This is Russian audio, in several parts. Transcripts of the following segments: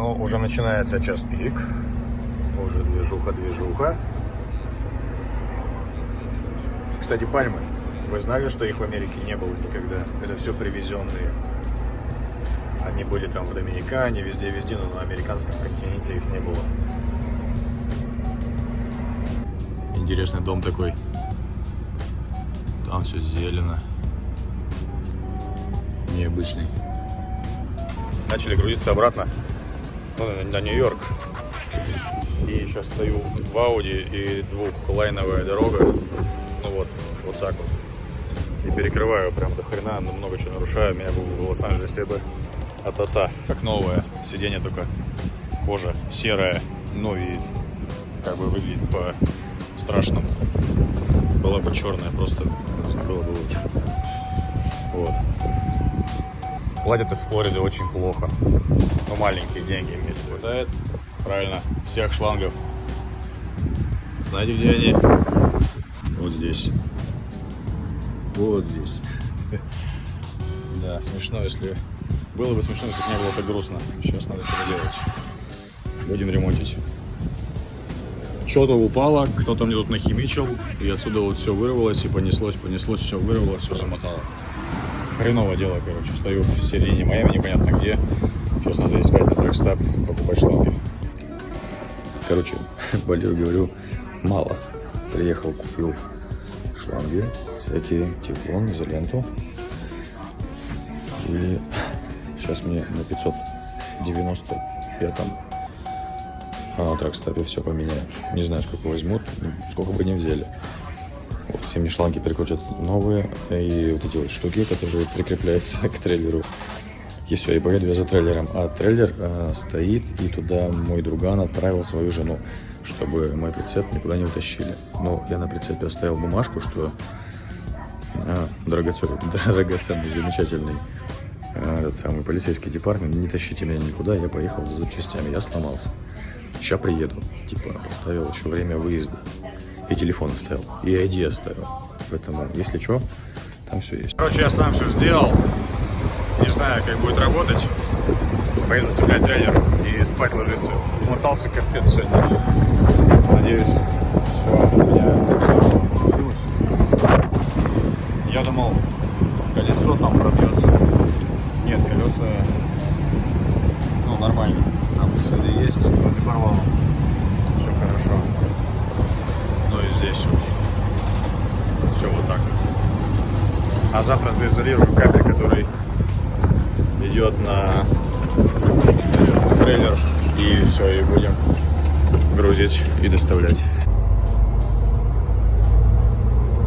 Но уже начинается час пик. Уже движуха-движуха. Кстати, пальмы. Вы знали, что их в Америке не было никогда? Это все привезенные. Они были там в Доминикане, везде-везде, но на американском континенте их не было. Интересный дом такой. Там все зелено. Необычный. Начали грузиться обратно ну, на Нью-Йорк. И сейчас стою в Ауди и двухлайновая дорога. Ну вот, вот так вот. И перекрываю прям до хрена, но много чего нарушаю. Меня был в Лос-Анджелесе бы а-та-та, как новое. Сиденье только кожа серая, ну и как бы выглядит по страшному. Была бы черная, просто было бы лучше. Вот. Платят из Флориды очень плохо. Но маленькие деньги имеется. Хватает, правильно, всех шлангов. Знаете, где они? Вот здесь. Вот здесь. Да, смешно, если... Было бы смешно, если бы не было так грустно. Сейчас надо что-то делать. Будем ремонтить что-то упало, кто-то мне тут нахимичил, и отсюда вот все вырвалось, и понеслось, понеслось, все вырвалось, все замотало. Хреново дело, короче, стою в середине Майами, непонятно где. Сейчас надо искать на трекстап, покупать шланги. Короче, болею, говорю, мало. Приехал, купил шланги, всякие, тефлон, изоленту. И сейчас мне на 595 а тракстапе все поменяю. Не знаю, сколько возьмут, сколько бы не взяли. Вот, все мне шланги прикрутят новые, и вот эти вот штуки, которые прикрепляются к трейлеру. И все, и поеду я за трейлером. А трейлер э, стоит, и туда мой друган отправил свою жену, чтобы мой прицеп никуда не утащили. Но я на прицепе оставил бумажку, что э, драгоценный, драгоценный, замечательный э, этот самый полицейский департамент, не тащите меня никуда, я поехал за запчастями, я сломался. Сейчас приеду. Типа, поставил еще время выезда. И телефон оставил. И ID оставил. Поэтому, если что, там все есть. Короче, я сам все сделал. Не знаю, как будет работать. Поеду цеплять трейлер и спать ложиться. Мотался капец сегодня. Надеюсь, все у меня получилось. Я думал, колесо там пробьется. Нет, колеса ну, нормально. Там следы есть, но не порвало. Все хорошо. Здесь вот. Все вот так вот. А завтра заизолирую кабель, который идет на трейлер. И все, и будем грузить и доставлять.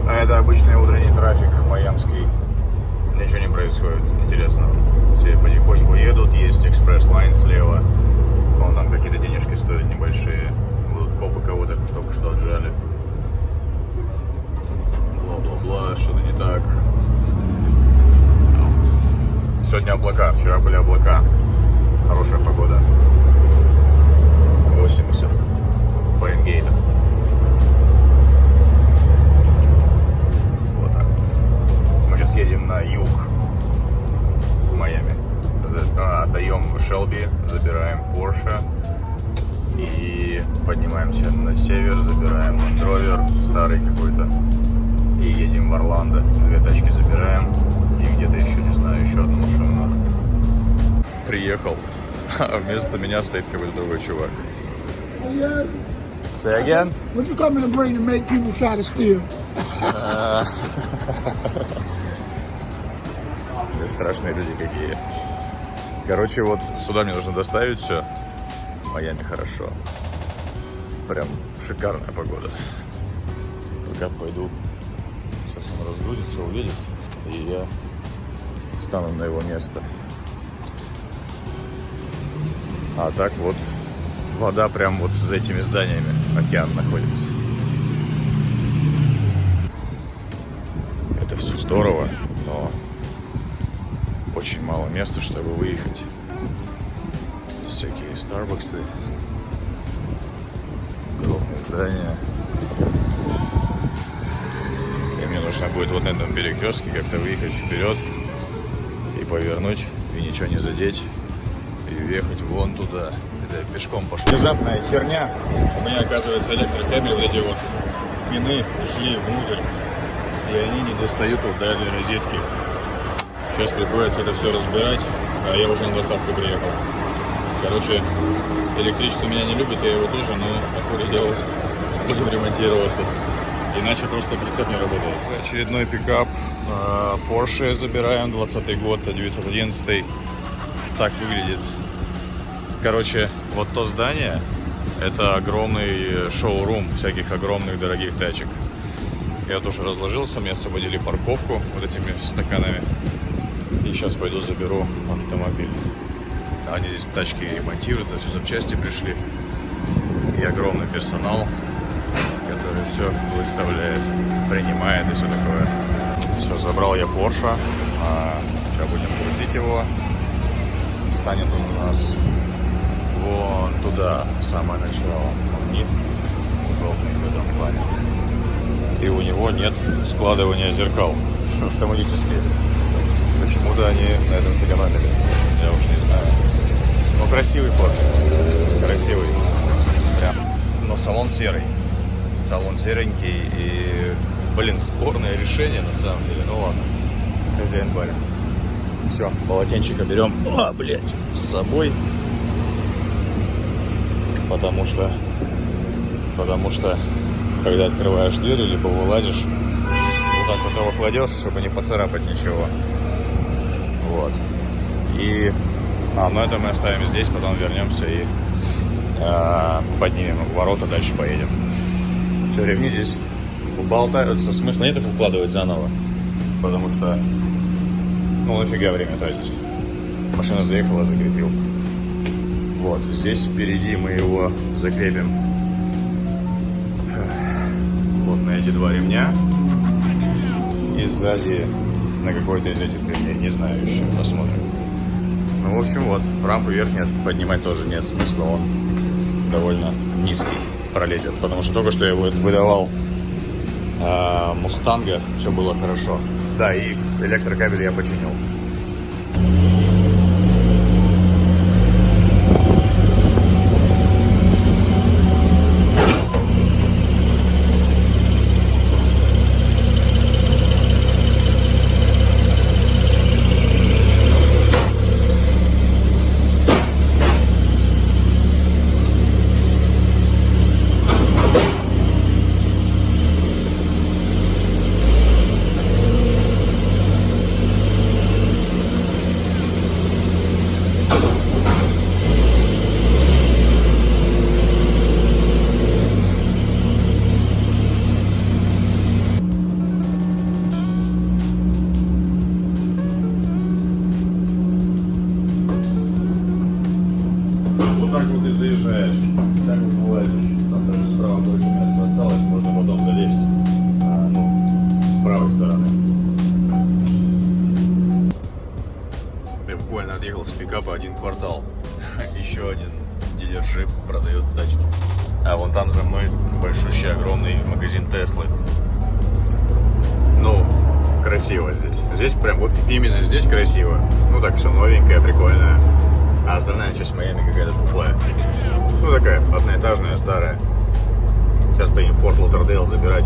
А это обычный утренний трафик майамский. Ничего не происходит интересного. Все потихоньку едут, есть express lane слева. Вон там какие-то денежки стоят небольшие. Будут копы кого-то только что отжали. Бла-бла-бла, что-то не так. Сегодня облака, вчера были облака. Хорошая погода. 80 Фаренгейта. а вместо меня стоит какой-то другой чувак. Say again? What you coming to bring to make people try to steal? Страшные люди какие. Короче, вот сюда мне нужно доставить все. Майами хорошо. Прям шикарная погода. Пока пойду. Сейчас он разгрузится, увидит. И я стану на его место. А так вот вода прям вот за этими зданиями. Океан находится. Это все здорово, но очень мало места, чтобы выехать. Всякие Старбаксы, крупные здания. И мне нужно будет вот на этом перекрестке как-то выехать вперед и повернуть, и ничего не задеть, и въехать вон туда. Это я пешком пошел. Внезапная херня. У меня, оказывается, электрокабель, вот эти вот пины ушли внутрь. И они не достают вот до этой розетки. Сейчас приходится это все разбирать. А я уже на доставку приехал. Короче, электричество меня не любит, я его тоже, но походу делать будем ремонтироваться. Иначе просто прицеп не работает. Очередной пикап э, Porsche забираем, 20 год, 911. Так выглядит. Короче, вот то здание, это огромный шоурум всяких огромных дорогих тачек. Я тоже разложился, мне освободили парковку вот этими стаканами. И сейчас пойду заберу автомобиль. Они здесь тачки ремонтируют, это все запчасти пришли. И огромный персонал, который все выставляет, принимает и все такое. Все, забрал я Porsche. А, сейчас будем грузить его. Станет он у нас вон туда, самое начало. Он низкий, удобный в этом плане. И у него нет складывания зеркал автоматически. Почему-то они на этом сэкономили. Я уж не знаю. Но красивый Porsche. Красивый. Прям. Но салон серый. Салон серенький и, блин, спорное решение на самом деле. Ну ладно. Хозяин барин. Все, полотенчика берем. А, блядь, с собой. Потому что, потому что, когда открываешь дверь, либо вылазишь, вот так вот его кладешь, чтобы не поцарапать ничего. Вот. И, а, ну это мы оставим здесь, потом вернемся и э, поднимем ворота, дальше поедем. Все, ремни здесь болтаются, смысла нет их укладывать заново, потому что, ну нафига время тратить. Машина заехала, закрепил. Вот, здесь впереди мы его закрепим вот на эти два ремня. И сзади на какой-то из этих ремней, не знаю еще, посмотрим. Ну, в общем, вот, рампу верхнюю поднимать тоже нет смысла, он довольно низкий пролезет, потому что только что я выдавал э, Мустанга, все было хорошо. Да, и электрокабель я починил. Буквально отъехал с пикапа один квартал. Еще один дилер джип продает тачки. А вон там за мной большущий огромный магазин Теслы. Ну, красиво здесь. Здесь прям вот именно здесь красиво. Ну так все новенькое, прикольное. А остальная часть Майами какая-то тухлая. Ну такая, одноэтажная, старая. Сейчас поедем в Форт Лотердейл забирать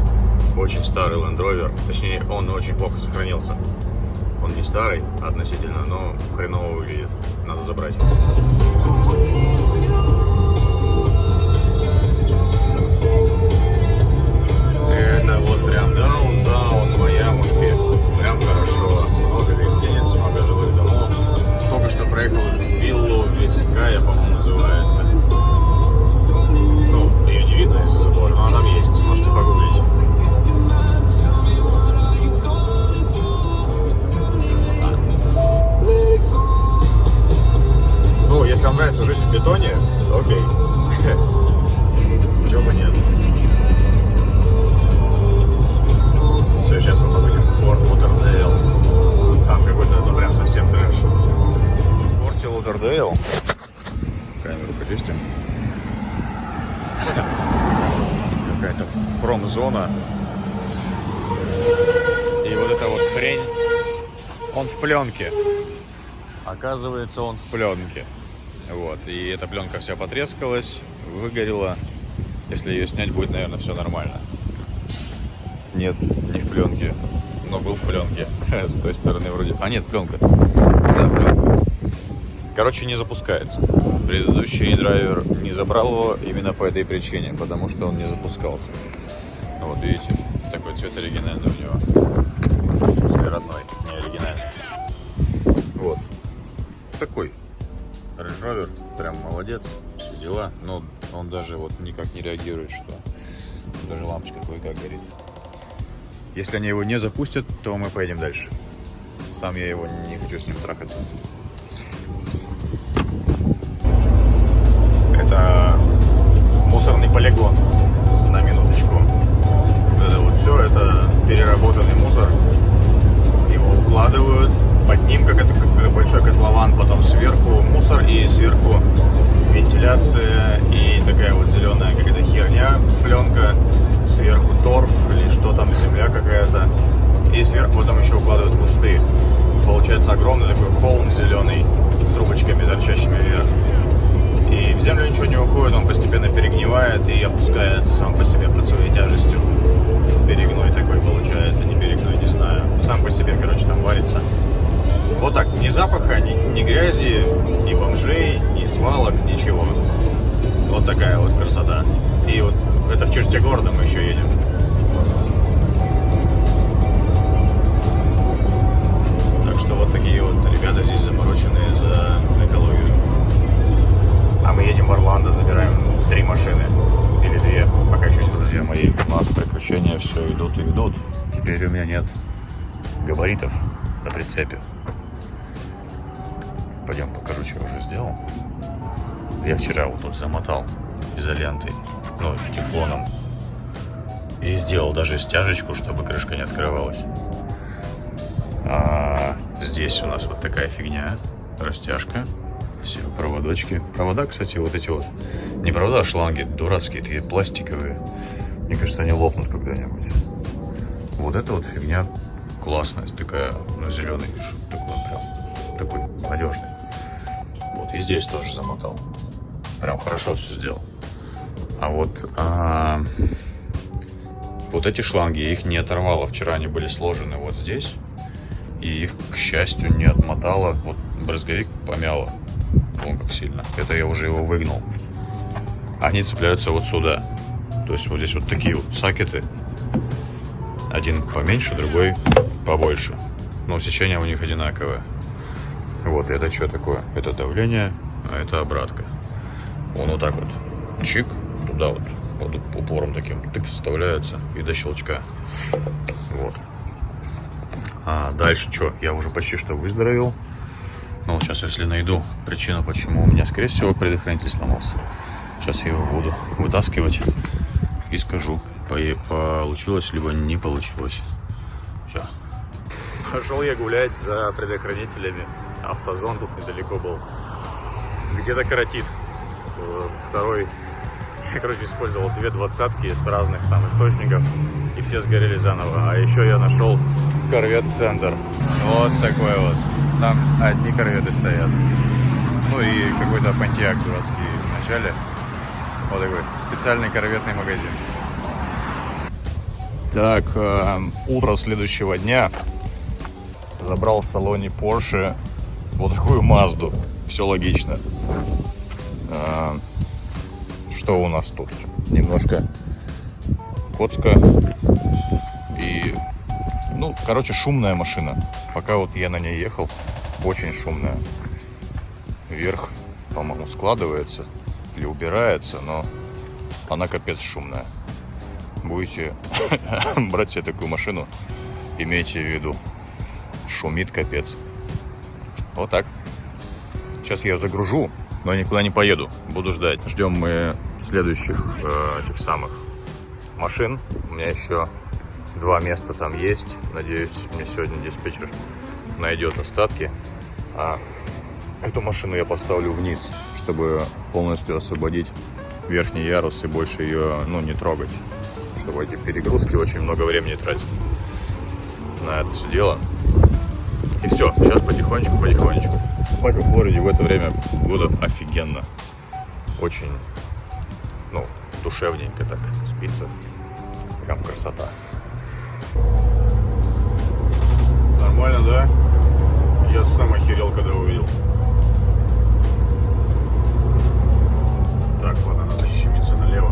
очень старый Land Rover. Точнее, он очень плохо сохранился. Он не старый относительно, но хреново выглядит. Надо забрать. Промзона. И вот эта вот хрень, он в пленке. Оказывается, он в пленке. Вот, и эта пленка вся потрескалась, выгорела. Если ее снять, будет, наверное, все нормально. Нет, не в пленке, но был в пленке. С той стороны вроде... А, нет, пленка. Да, пленка. Короче, не запускается. Предыдущий драйвер не забрал его именно по этой причине, потому что он не запускался. Вот, видите, такой цвет оригинальный у него. В смысле, родной, не оригинальный. Вот. Такой Range прям молодец, все дела. Но он даже вот никак не реагирует, что даже лампочка кое-как горит. Если они его не запустят, то мы поедем дальше. Сам я его не хочу с ним трахаться. Это мусорный полигон, запаха, ни, ни грязи, ни бомжей, ни свалок, ничего. Вот такая вот красота. И вот это в черте города мы еще едем. Так что вот такие вот ребята здесь замороченные за экологию. А мы едем в Орландо, забираем три машины. Или две, пока еще не друзья мои. У нас приключения все идут и идут. Теперь у меня нет габаритов на прицепе. Пойдем покажу, что я уже сделал. Я вчера вот тут замотал изолентой, ну, тефлоном. И сделал даже стяжечку, чтобы крышка не открывалась. А здесь у нас вот такая фигня. Растяжка. Все проводочки. Провода, кстати, вот эти вот. Не провода, а шланги дурацкие, такие пластиковые. Мне кажется, они лопнут когда-нибудь. Вот эта вот фигня классная, такая, ну, зеленый, такой прям, такой надежный. И здесь тоже замотал. Прям хорошо все сделал. А вот, а, вот эти шланги, их не оторвало. Вчера они были сложены вот здесь. И их, к счастью, не отмотало. Вот брызговик помяло. Вон как сильно. Это я уже его выгнал. Они цепляются вот сюда. То есть вот здесь вот такие вот сакеты. Один поменьше, другой побольше. Но сечение у них одинаковое. Вот, это что такое? Это давление, а это обратка. Он вот так вот чик, туда вот под упором таким тык вставляется и до щелчка. Вот. А дальше что? Я уже почти что выздоровел. Но вот сейчас, если найду причину, почему у меня, скорее всего, предохранитель сломался. Сейчас я его буду вытаскивать и скажу, получилось либо не получилось. Все. Пошел я гулять за предохранителями. Автозон тут недалеко был. Где-то коротит. Второй я, короче, использовал две двадцатки с разных там источников, и все сгорели заново. А еще я нашел корвет Центр. Вот такой вот. Там одни корветы стоят. Ну и какой-то пантиак дурацкий в начале. Вот такой специальный корветный магазин. Так, э, утро следующего дня забрал в салоне Porsche вот такую Мазду. Все логично. Э, что у нас тут? Немножко коцка и, ну, короче, шумная машина. Пока вот я на ней ехал, очень шумная. Вверх, по-моему, складывается или убирается, но она капец шумная. Будете брать себе такую машину, имейте в виду, шумит капец. Вот так. Сейчас я загружу, но никуда не поеду. Буду ждать. Ждем мы следующих э, этих самых машин. У меня еще два места там есть. Надеюсь, мне сегодня диспетчер найдет остатки. А эту машину я поставлю вниз, чтобы полностью освободить верхний ярус и больше ее ну, не трогать. Чтобы эти перегрузки очень много времени тратят на это все дело. И все, сейчас потихонечку-потихонечку Спать во Флориде в это время года офигенно. Очень, ну, душевненько так спится. Прям красота. Нормально, да? Я сам охерел, когда увидел. Так, ладно, надо щемиться налево.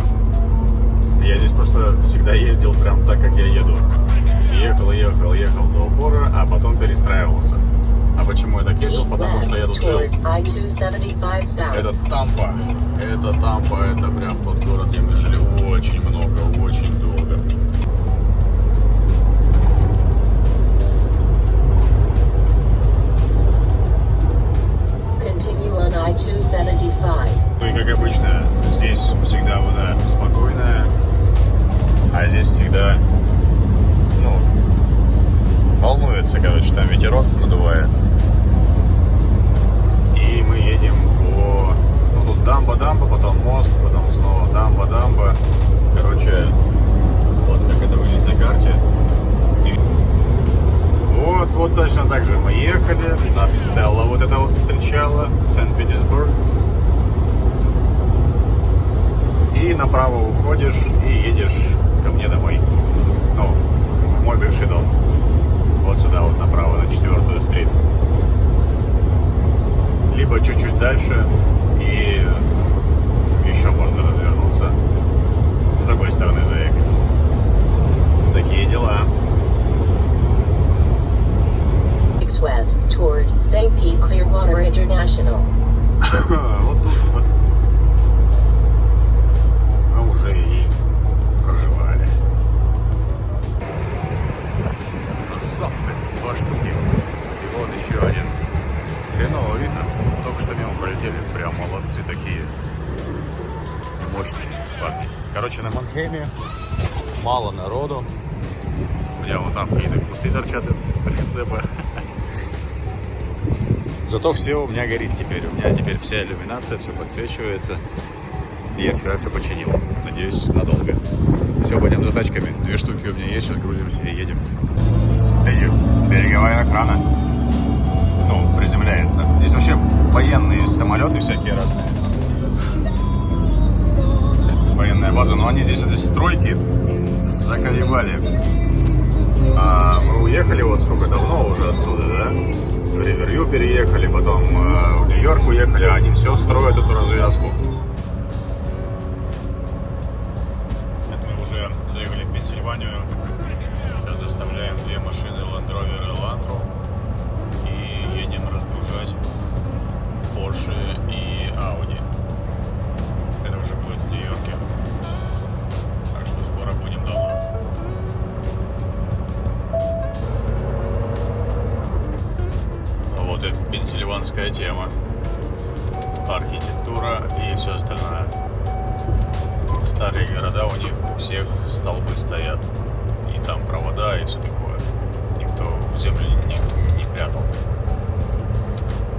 Я здесь просто всегда ездил прям так, как я еду. Ехал, ехал, ехал до упора, а потом перестраивался. А почему я так ездил? Потому что я тут жил. I-275 south. Это Тампа. Это Тампа, это прям тот город, где мы жили очень много, очень направо уходишь и едешь ко мне домой. Ну, в мой бывший дом. Вот сюда вот направо, на четвертую стрит. Либо чуть-чуть дальше и еще можно развернуться. С другой стороны заехать. Такие дела. West toward St. Pete Clearwater International. вот тут Красавцы, два штуки. И вот еще один. Хреново видно. Только что мимо пролетели. Прям молодцы такие. Мощные парни. Короче, на Манхейме мало народу. У меня вон там какие-то кусты торчат из прицепа. Зато все у меня горит теперь. У меня теперь вся иллюминация, все подсвечивается. И я вчера все починил. Надеюсь, надолго. Все, пойдем за тачками. Две штуки у меня есть, сейчас грузимся и едем. Смотрите, береговая охрана. Ну, приземляется. Здесь вообще военные самолеты всякие разные. Военная база, но они здесь, эти стройки, заколебали. А мы уехали вот сколько давно уже отсюда, да? В Риверью переехали, потом э, в Нью-Йорк уехали, а они все строят эту развязку. Гигантская тема. Архитектура и все остальное. Старые города у них у всех столбы стоят. И там провода и все такое. Никто в землю не, не прятал.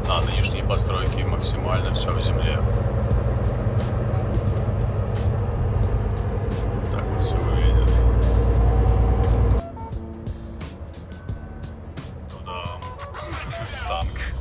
А нынешние постройки максимально все в земле. Так вот все выглядит. Туда танк.